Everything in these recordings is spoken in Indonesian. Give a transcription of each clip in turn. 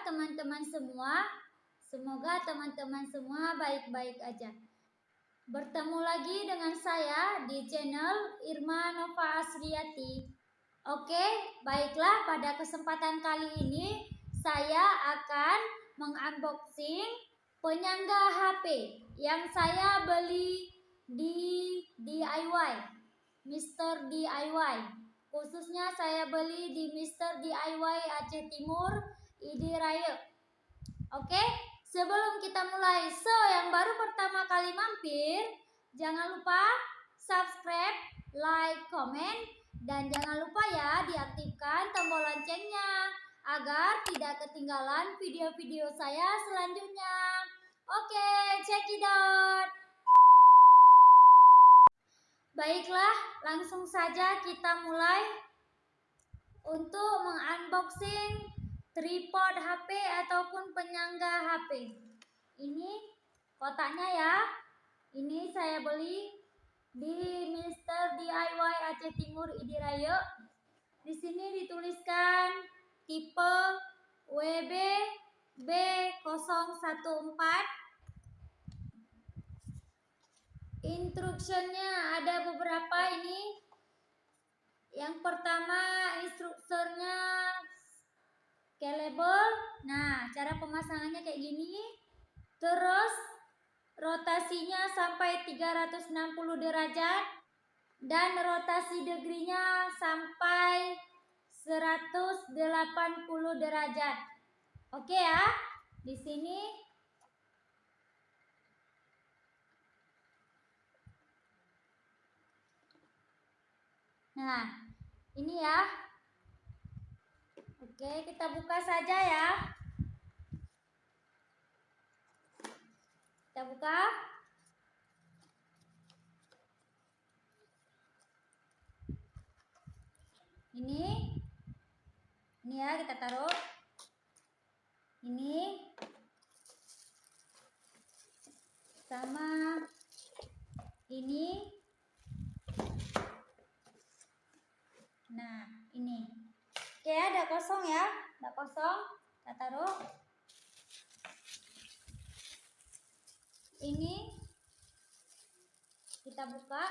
teman-teman semua? Semoga teman-teman semua baik-baik aja. Bertemu lagi dengan saya di channel Irma Nova Asriati. Oke, baiklah pada kesempatan kali ini saya akan mengunboxing penyangga HP yang saya beli di DIY, Mr. DIY. Khususnya saya beli di Mr. DIY Aceh Timur, ID Raya. Oke, sebelum kita mulai, so yang baru pertama kali mampir, jangan lupa subscribe, like, comment, dan jangan lupa ya diaktifkan tombol loncengnya agar tidak ketinggalan video-video saya selanjutnya. Oke, check it out. Baiklah, langsung saja kita mulai untuk mengunboxing tripod HP ataupun penyangga HP. Ini kotaknya ya. Ini saya beli di Mr. DIY Aceh Timur Idirayo. Di sini dituliskan tipe WB B014. Instruksinya ada beberapa ini. Yang pertama instrukturnya scalable. Nah, cara pemasangannya kayak gini. Terus rotasinya sampai 360 derajat dan rotasi degrinya sampai 180 derajat. Oke ya. Di sini Nah, ini ya. Oke, kita buka saja ya. Kita buka. Ini. Ini ya kita taruh. Ini. Sama ini. Nah, ini. Oke, ada kosong ya. Ada kosong. Kita taruh. ini kita buka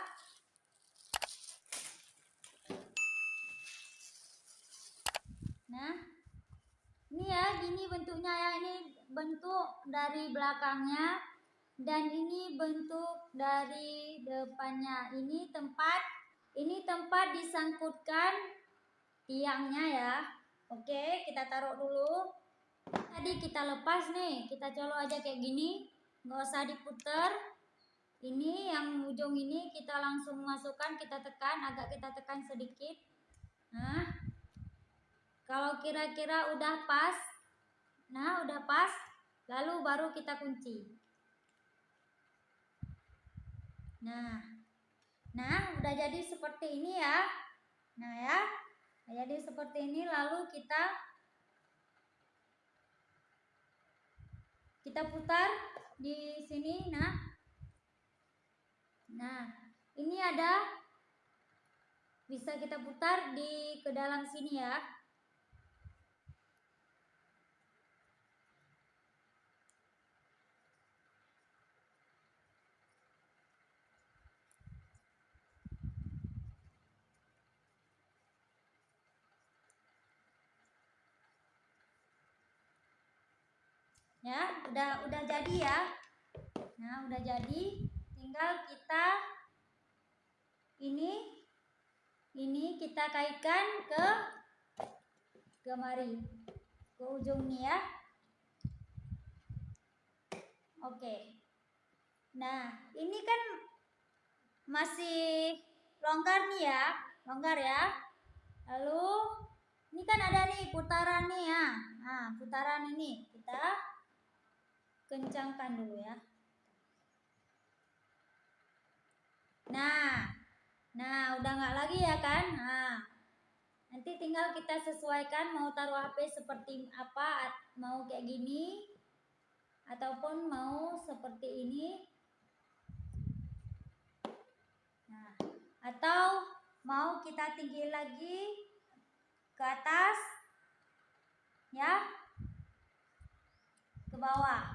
nah ini ya gini bentuknya ya ini bentuk dari belakangnya dan ini bentuk dari depannya ini tempat ini tempat disangkutkan tiangnya ya. Oke kita taruh dulu. Tadi kita lepas nih kita colok aja kayak gini. Nggak usah diputer. Ini yang ujung ini kita langsung masukkan kita tekan agak kita tekan sedikit. Nah kalau kira-kira udah pas nah udah pas lalu baru kita kunci. Nah nah udah jadi seperti ini ya. Nah ya jadi seperti ini. Lalu kita kita putar di sini nah. Nah ini ada bisa kita putar di ke dalam sini ya ya udah udah jadi ya. Nah udah jadi. Tinggal kita ini ini kita kaitkan ke kemari ke ujung nih ya. Oke. Nah ini kan masih longgar nih ya. Longgar ya. Lalu ini kan ada nih putaran nih ya. Nah putaran ini kita kencangkan dulu ya. Nah, nah udah nggak lagi ya kan? Nah, nanti tinggal kita sesuaikan mau taruh HP seperti apa, mau kayak gini, ataupun mau seperti ini. Nah, atau mau kita tinggi lagi ke atas, ya ke bawah.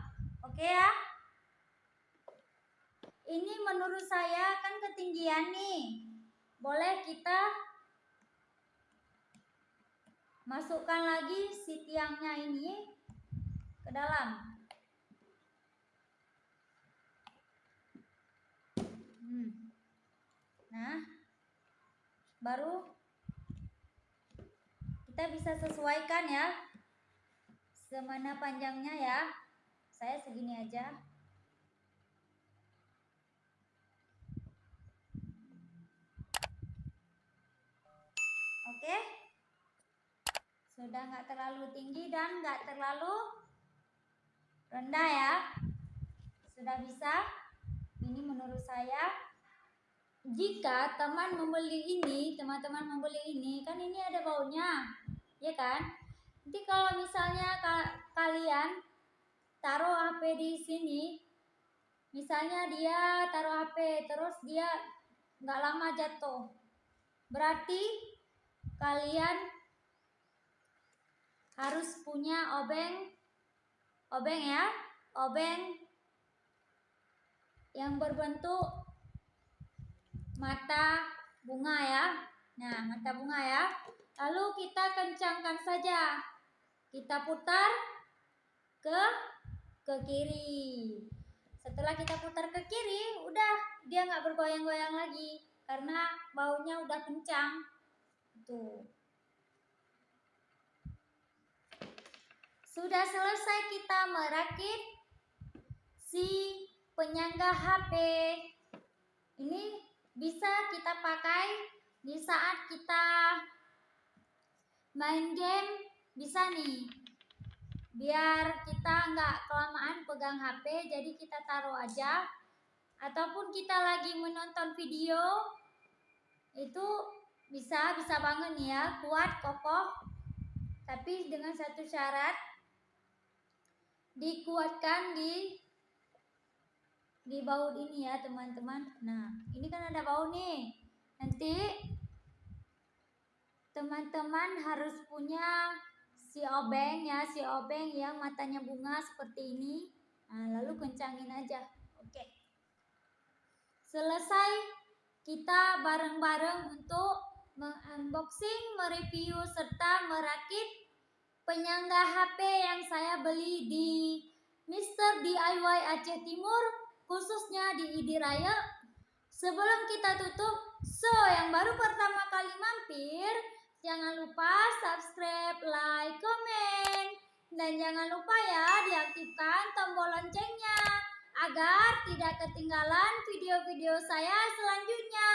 Oke ya? Ini menurut saya kan ketinggian nih. Boleh kita masukkan lagi si tiangnya ini ke dalam. Hmm. Nah, baru kita bisa sesuaikan ya semana panjangnya ya saya segini aja. Oke? Sudah nggak terlalu tinggi dan nggak terlalu rendah ya. Sudah bisa? Ini menurut saya. Jika teman membeli ini teman-teman membeli ini kan ini ada baunya ya kan? Nanti kalau misalnya ka kalian taruh HP di sini. Misalnya dia taruh HP terus dia nggak lama jatuh. Berarti kalian harus punya obeng obeng ya obeng yang berbentuk mata bunga ya. Nah mata bunga ya. Lalu kita kencangkan saja. Kita putar ke ke kiri. Setelah kita putar ke kiri udah dia nggak bergoyang-goyang lagi karena baunya udah kencang. Tuh. Sudah selesai kita merakit si penyangga HP ini bisa kita pakai di saat kita main game bisa nih biar kita nggak kelamaan pegang HP jadi kita taruh aja. Ataupun kita lagi menonton video itu bisa bisa banget nih ya. Kuat kokoh tapi dengan satu syarat dikuatkan di di baut ini ya teman-teman. Nah ini kan ada baut nih. Nanti teman-teman harus punya si obeng ya si obeng yang matanya bunga seperti ini. Nah, lalu kencangin aja. Oke. Selesai kita bareng-bareng untuk mengunboxing mereview serta merakit penyangga HP yang saya beli di Mr. DIY Aceh Timur khususnya di ID Raya. Sebelum kita tutup so yang baru pertama kali dan jangan lupa ya diaktifkan tombol loncengnya agar tidak ketinggalan video-video saya selanjutnya.